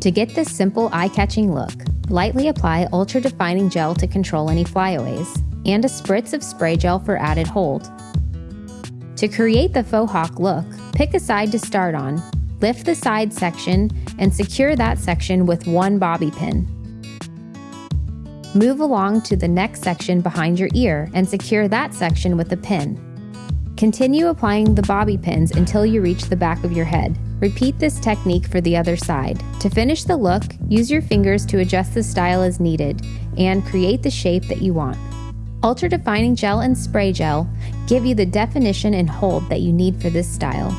To get this simple eye-catching look, lightly apply Ultra Defining Gel to control any flyaways, and a spritz of spray gel for added hold. To create the faux hawk look, pick a side to start on, lift the side section, and secure that section with one bobby pin. Move along to the next section behind your ear and secure that section with a pin. Continue applying the bobby pins until you reach the back of your head. Repeat this technique for the other side. To finish the look, use your fingers to adjust the style as needed and create the shape that you want. Ultra Defining Gel and Spray Gel give you the definition and hold that you need for this style.